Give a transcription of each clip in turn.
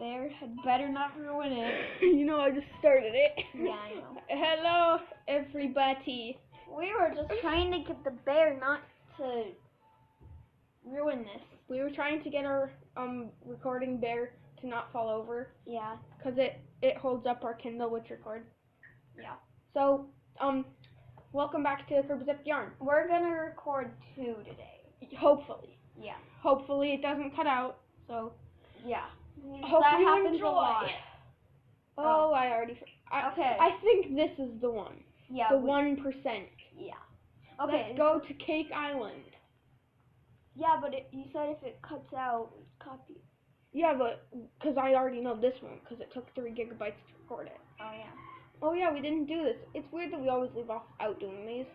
bear had better not ruin it. you know, I just started it. Yeah, I know. Hello, everybody. We were just trying to get the bear not to ruin this. We were trying to get our um recording bear to not fall over Yeah. because it it holds up our Kindle which record. Yeah. So um, welcome back to Kirby's Epic Yarn. We're gonna record two today. Hopefully, Yeah. hopefully it doesn't cut out. So Yeah. Mm, hope that happens enjoy. a lot. Oh, oh, I already. I, Okay. I think this is the one. Yeah. the one percent. Yeah. Okay. Let's go to Cake Island. Yeah, but it, you said if it cuts out, copy. Yeah, but because I already know this one because it took three gigabytes to record it. Oh yeah. Oh yeah, we didn't do this. It's weird that we always leave off out doing these.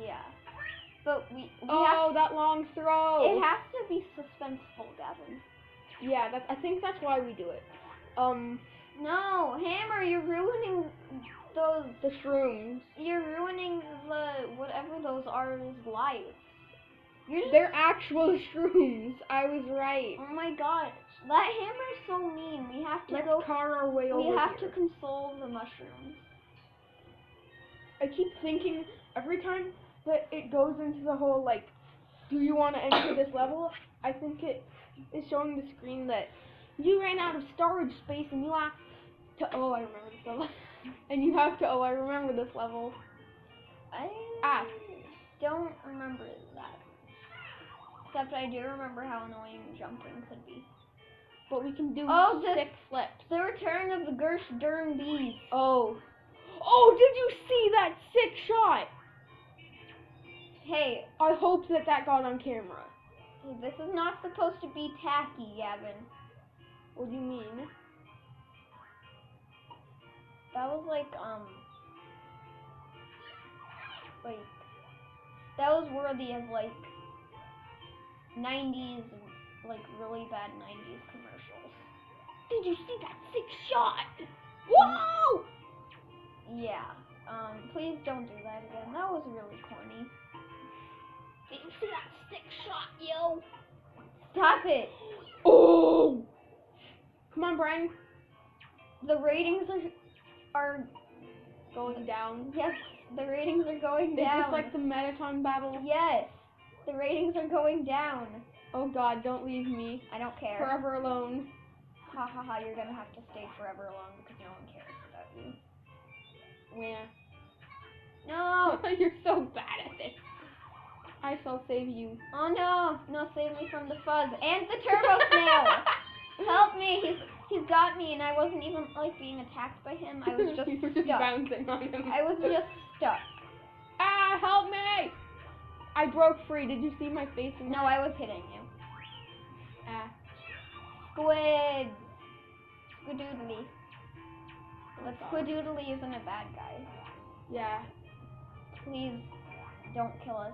Yeah. But we we Oh, that long throw. it has to be suspenseful, Gavin. Yeah, that's. I think that's why we do it. Um, No, Hammer, you're ruining those. the shrooms. You're ruining the whatever those are lives. You're just, They're actual shrooms. I was right. oh my god, that hammer's so mean. We have to Let's go. car our way We over have here. to console the mushrooms. I keep thinking every time that it goes into the whole like, do you want to enter this level? I think it is showing the screen that you ran out of storage space and you have to. Oh, I remember this level. and you have to. Oh, I remember this level. I Ah. don't remember that. Except I do remember how annoying jumping could be. But we can do Oh, the- six flips. The return of the Gersh Durn bees. Oh. Oh, did you see that sick shot? Hey, I hope that that got on camera. This is not supposed to be tacky, Gavin. What do you mean? That was like, um, like, that was worthy of like 90s, like really bad 90s commercials. Did you see that sick shot? Whoa! Yeah, um, please don't do that again. That was really corny. Did you see that sick shot, yo? Stop it! Oh! Come on, Brian. The ratings are, are, Going down. yes, the ratings are going Is down. this like the Mettaton battle? Yes, the ratings are going down. Oh god, don't leave me. I don't care. Forever alone. Ha ha ha, you're gonna have to stay forever alone because no one cares about you. Where? No! You're so bad at this. I shall save you. Oh no! No, save me from the fuzz and the turbo snail! Help me! He's he's got me and I wasn't even like being attacked by him. I was just you were just stuck. bouncing on him. I was just stuck. Ah, help me! I broke free. Did you see my face? In No, I was hitting you. Ah. Squid! Squidoodly. But. Squidoodly isn't a bad guy. Yeah. Please don't kill us.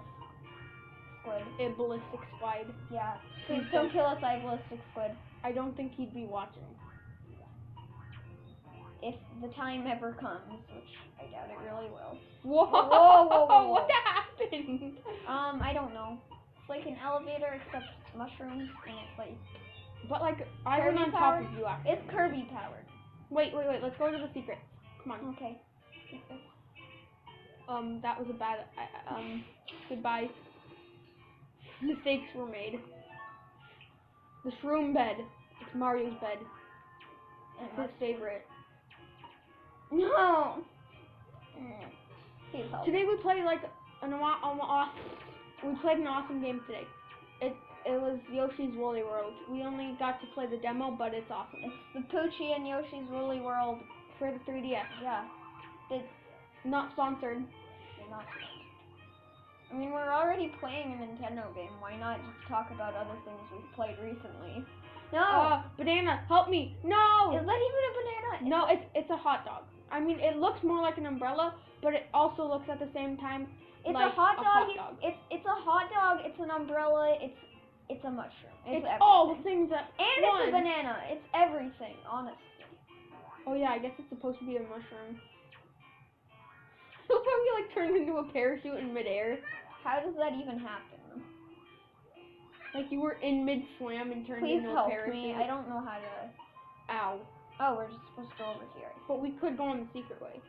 Squid. A ballistic squid. Yeah. Please don't kill us, I ballistic squid. I don't think he'd be watching. If the time ever comes, which I doubt it really will. Whoa! Whoa, whoa, whoa. What happened? Um, I don't know. It's like an elevator except mushrooms, and it's like But like, I went Kirby on top of you actually. it's Kirby powered. Wait, wait, wait. Let's go to the secret. Come on. Okay. Um, that was a bad. I- Um, goodbye. Mistakes were made. The shroom bed. It's Mario's bed. It's his favorite. No. Mm. Today we played like an aw- aw- aw- we played an awesome game today. It it was Yoshi's Woolly World. We only got to play the demo, but it's awesome. It's the Poochy and Yoshi's Woolly World. For the 3DS. Yeah. It's Not sponsored. not. I mean, we're already playing a Nintendo game. Why not just talk about other things we've played recently? No. Uh, banana, help me! No! Is that even a banana? No, it's it's a hot dog. I mean, it looks more like an umbrella, but it also looks at the same time It's like a hot a dog. hot dog. It's it's a hot dog. It's an umbrella. It's it's a mushroom. It's, It's, all the things at and once. it's a banana. It's everything. Honestly. Oh yeah, I guess it's supposed to be a mushroom. It'll probably like turn into a parachute in midair. How does that even happen? Like you were in mid swam and turned Please into help a parachute. me. I don't know how to. Ow. Oh, we're just supposed to go over here. But we could go on the secret way.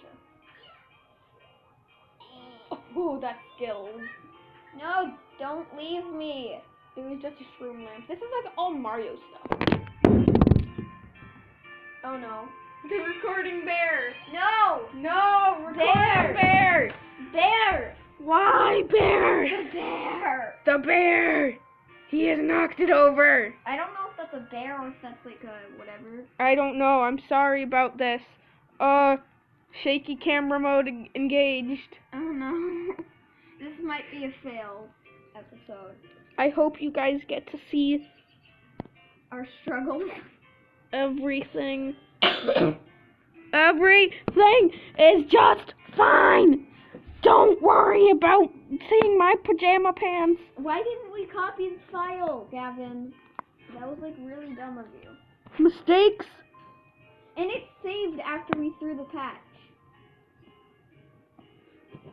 Sure. Oh, that's skills. No, don't leave me. It was just a shroom lamp. This is like all Mario stuff. Oh no. The recording bear. No! No, recording Bear. bear. Bear! Why bear? The bear! The bear. He has knocked it over. I don't know if that's a bear or if that's like a whatever. I don't know. I'm sorry about this. Uh, shaky camera mode engaged. I don't know. this might be a fail episode. I hope you guys get to see Our struggles. everything. Everything is just fine. Don't worry about seeing my pajama pants. Why didn't we copy the file, Gavin? That was like really dumb of you. Mistakes. And it saved after we threw the patch.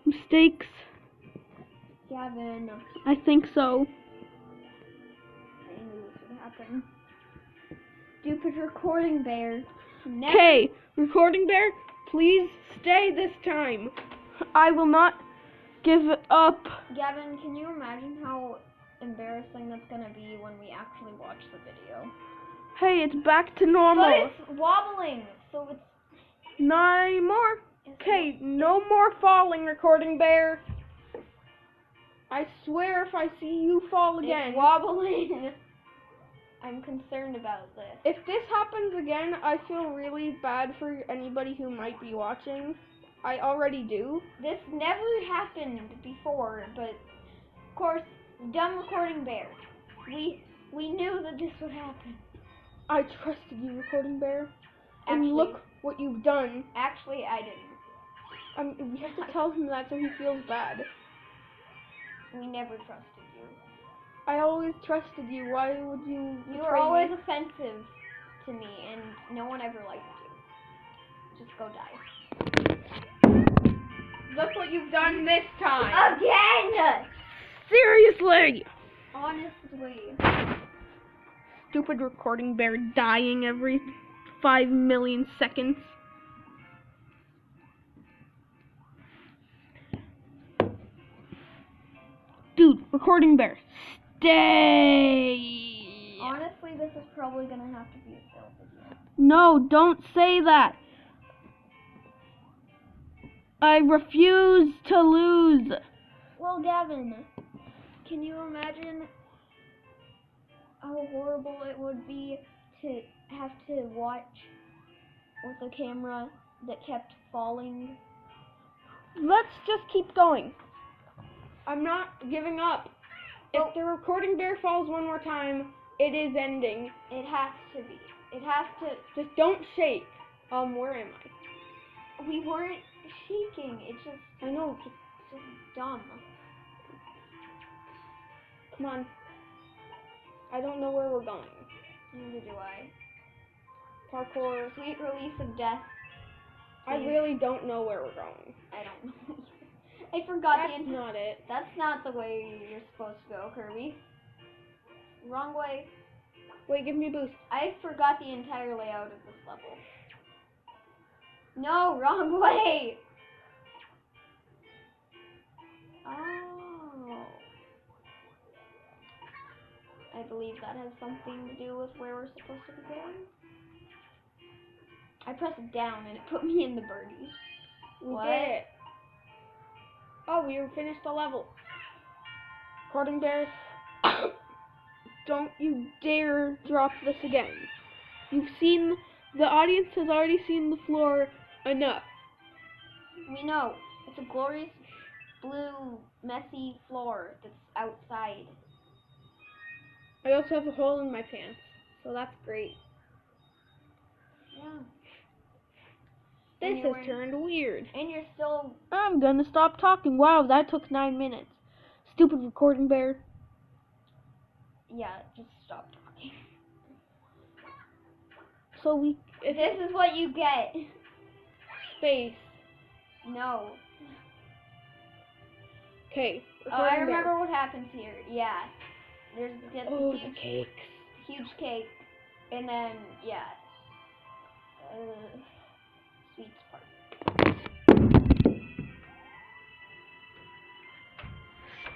Mistakes. Gavin. I think so. I knew this would happen. Stupid recording bear. Okay, recording bear, please stay this time. I will not give up. Gavin, can you imagine how embarrassing that's gonna be when we actually watch the video? Hey, it's back to normal. But it's wobbling, so it's. Not anymore. Okay, no more falling, recording bear. I swear if I see you fall again. It's wobbling. I'm concerned about this. If this happens again, I feel really bad for anybody who might be watching. I already do. This never happened before, but of course, dumb recording bear. We we knew that this would happen. I trusted you, recording bear. And look what you've done. Actually, I didn't. Um, we have to tell him that so he feels bad. We never trusted you. I always trusted you. Why would you? You were always me? offensive to me, and no one ever liked you. Just go die. Look what you've done this time. Again! Seriously. Honestly. Stupid recording bear dying every five million seconds. Dude, recording bear, stay. Honestly, this is probably gonna have to be a fail video. No, don't say that. I refuse to lose. Well, Gavin, can you imagine how horrible it would be to have to watch with a camera that kept falling? Let's just keep going. I'm not giving up. If the recording bear falls one more time, it is ending. It has to be. It has to. Just don't shake. Um, where am I? We weren't shaking. It's just, I know. Just just dumb. come on. I don't know where we're going. Neither do I. Parkour. Sweet release of death. I really don't know where we're going. I don't know. I forgot That's the. not it. That's not the way you're supposed to go, Kirby. Wrong way. Wait, give me a boost. I forgot the entire layout of this level. No, wrong way! Oh. I believe that has something to do with where we're supposed to be going. I pressed down and it put me in the birdie. We What? did it. Oh, we finished the level. Recording bear. don't you dare drop this again. You've seen, the audience has already seen the floor enough. We know. It's a glorious blue, messy floor that's outside. I also have a hole in my pants, so that's great. Yeah. This has turned weird. And you're still I'm gonna stop talking. Wow, that took nine minutes. Stupid recording bear. yeah, just stop talking. So we, if This is what you get. space. No. Okay. Oh, I remember what happens here. Yeah. There's gets Oh, a the huge, cakes. huge cake. And then, yeah. Uh,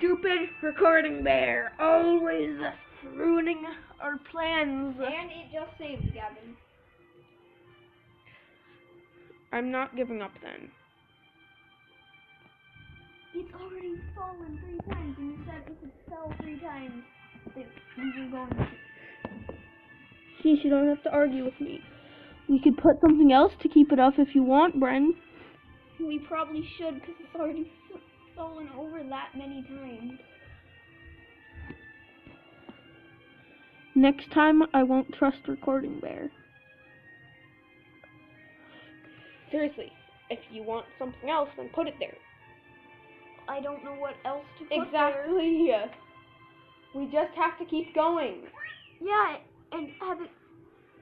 Stupid recording bear, always ruining our plans. And it just saved, Gavin. I'm not giving up then. It's already fallen three times, and you said if it fell three times, that we were going to. Sheesh, you don't have to argue with me. We could put something else to keep it up if you want, Bren. We probably should, because it's already fallen over that many times. Next time, I won't trust Recording Bear. Seriously, if you want something else, then put it there. I don't know what else to put there. Exactly. We just have to keep going. Yeah, and have it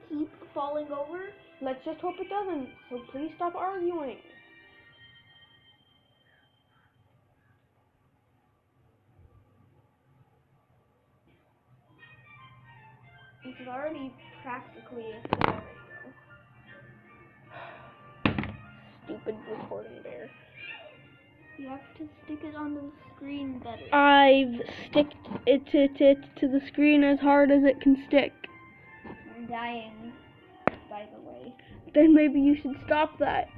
keep falling over. Let's just hope it doesn't. So please stop arguing. It's already practically a scenario. Stupid recording bear. You have to stick it onto the screen better. I've sticked it to, to, to the screen as hard as it can stick. I'm dying, by the way. Then maybe you should stop that.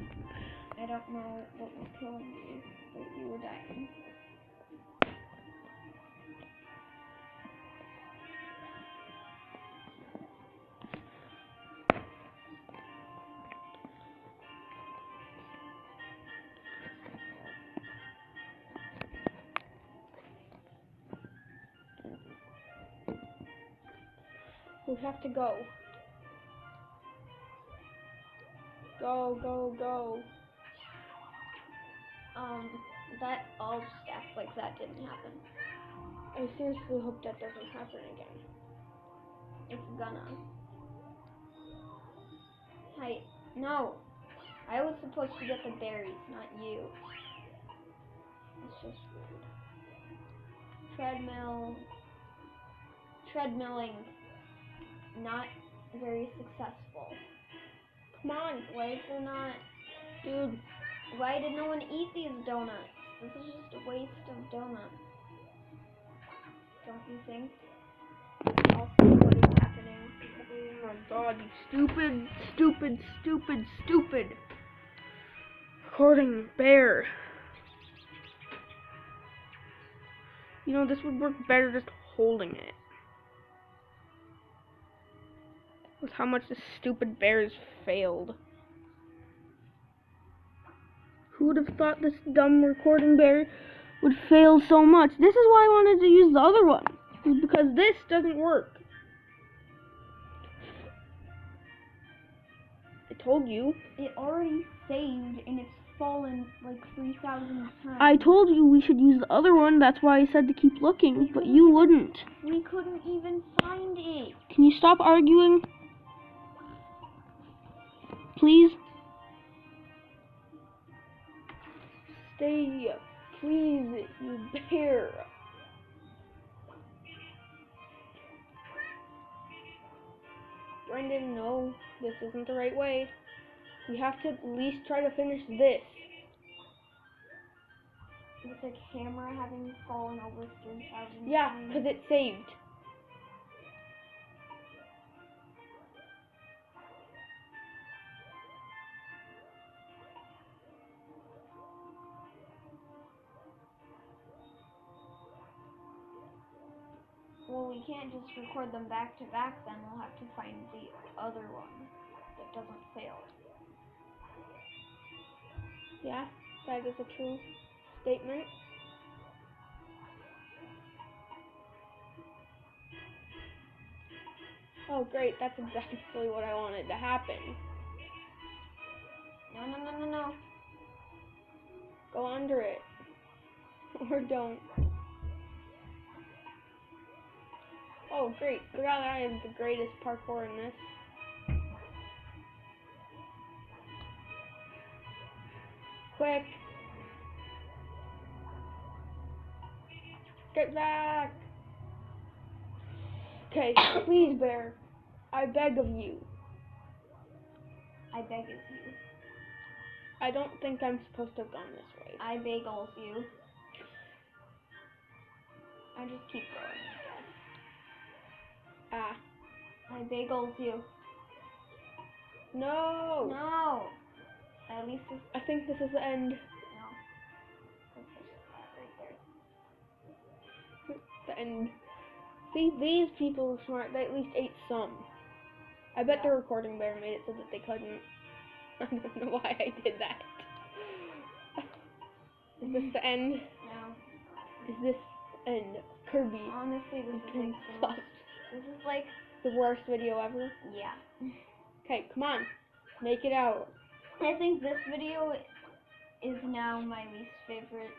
I don't know what was killing you, but you were dying. We have to go. Go, go, go. Um, that all act like that didn't happen. I seriously hope that doesn't happen again. It's gonna. Hey, no. I was supposed to get the berries, not you. It's just weird. Treadmill. Treadmilling. Not very successful. Come on, is there not. dude. Why did no one eat these donuts? This is just a waste of donuts. Don't you think? What is happening. Oh my god, you stupid, stupid, stupid, stupid. Recording bear. You know, this would work better just holding it. With how much the stupid bears failed. Who would have thought this dumb recording bear would fail so much? This is why I wanted to use the other one. is Because this doesn't work. I told you. It already saved and it's fallen like 3,000 times. I told you we should use the other one. That's why I said to keep looking, but you wouldn't. We couldn't even find it. Can you stop arguing? Please? Stay, please, you bear. Brendan, no, this isn't the right way. We have to at least try to finish this. With the camera having fallen over 3,000 Yeah, because it saved. Well, we can't just record them back to back then. We'll have to find the other one that doesn't fail. Yeah, that is a true statement. Oh, great, that's exactly what I wanted to happen. No, no, no, no, no. Go under it. Or don't. Oh, great. Forgot I am the greatest parkour in this. Quick. Get back. Okay, please, bear. I beg of you. I beg of you. I don't think I'm supposed to have gone this way. I beg of you. I just keep going, Ah. I bagels you. No. No. At least this, I think this is the end. no. That's just that right. The end. See, these people are smart. They at least ate some. I bet the recording bear made it so that they couldn't. I don't know why I did that. Is this the end? No. Is this end? Kirby Honestly, this is King like the Plus. most, this is like, The worst video ever. yeah. Okay, come on. Make it out. I think this video is now my least favorite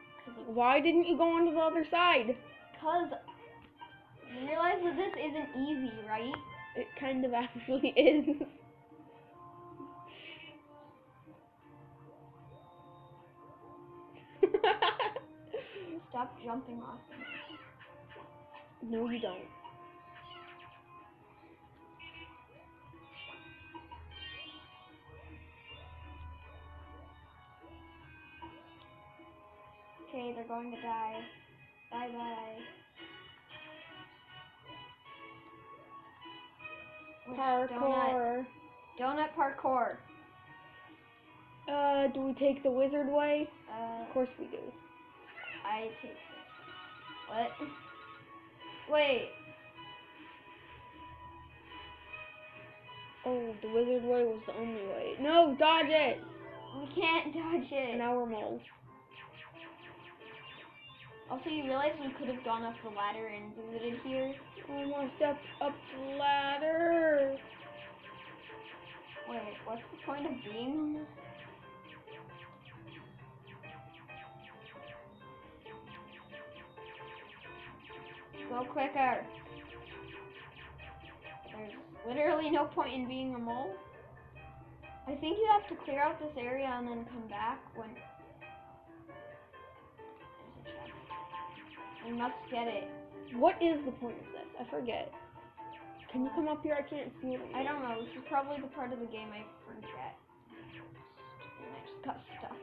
Why didn't you go onto the other side? because you realize that this isn't easy, right? It kind of actually is. Stop jumping off. no, you don't. Going to die. Bye bye. Parkour. donut parkour. Uh, do we take the wizard way? Uh, Of course we do. I take this. What? Wait. Oh, the wizard way was the only way. No, dodge it! We can't dodge it. Now we're moles. Also, you realize we could have gone up the ladder and visited here. I want to step up the ladder. Wait, what's the point of being on this? Go quicker. There's literally no point in being a mole. I think you have to clear out this area and then come back when. We must get it. What is the point of this? I forget. Can you come up here? I can't see it. I don't know. This is probably the part of the game I forget. And I just got stuck.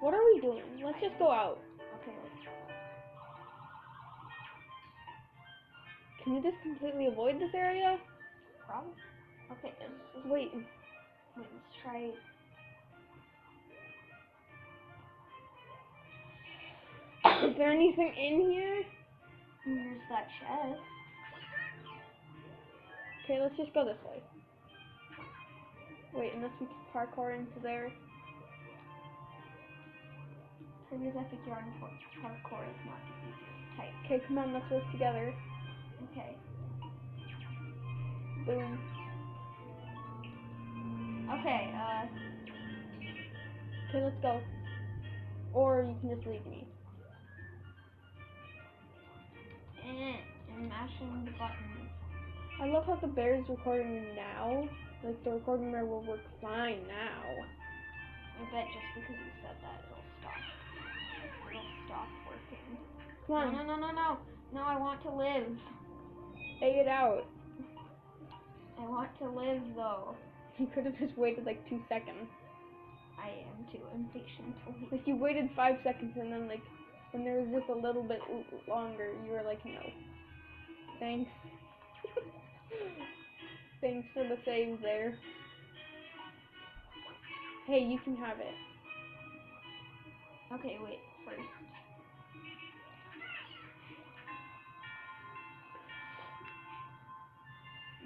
What are we doing? Let's just go out. Okay, let's go. Can you just completely avoid this area? Probably. Okay, let's, let's, Wait. wait, let's try. Is there anything in here? Here's that chest. Okay, let's just go this way. Wait, unless we can parkour into there. Previous epic yarn for parkour is not the easiest type. Okay, come on, let's work together. Okay. Boom. Okay, uh, Okay, let's go. Or you can just leave me. And mashing the button. I love how the bear is recording now. Like the recording bear will work fine now. I bet just because you said that, it'll stop. It'll stop working. Come on, No, no, no, no, no. No, I want to live. say it out. I want to live, though. You could have just waited like two seconds. I am too impatient to leave. Like you waited five seconds and then like when there was just a little bit longer, you were like, no. Thanks. Thanks for the save there. Hey, you can have it. Okay, wait, first.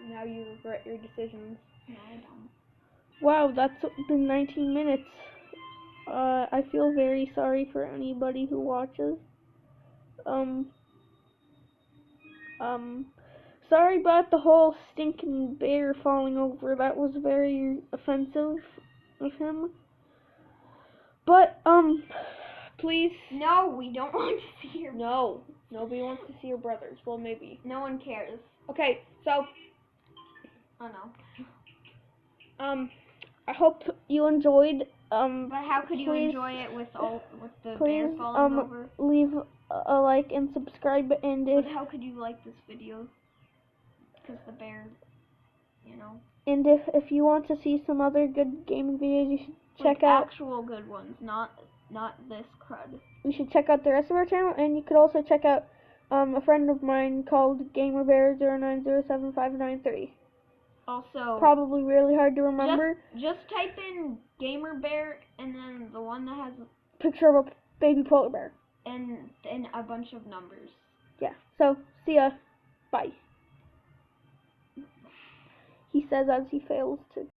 Now you regret your decisions. No, I don't. Wow, that's been 19 minutes. Uh, I feel very sorry for anybody who watches. Um, um, sorry about the whole stinking bear falling over. That was very offensive of him. But, um, please. No, we don't want to see your. No, nobody wants to see your brothers. Well, maybe. No one cares. Okay, so, Oh no. um, I hope you enjoyed. Um, But how could you Please- enjoy it with all with the please, bear falling um, over? leave a- a like and subscribe and But how could you like this video? because the bear, you know, And if if you want to see some other good gaming videos, you should like check out actual good ones, not not this crud. you should check out the rest of our channel, and you could also check out um, a friend of mine called GamerBear09075993. Also, Probably really hard to remember. just type in gamer bear and then the one that has a Picture of a baby polar bear. and and a bunch of numbers. Yeah. So see ya. Bye. He says as he fails to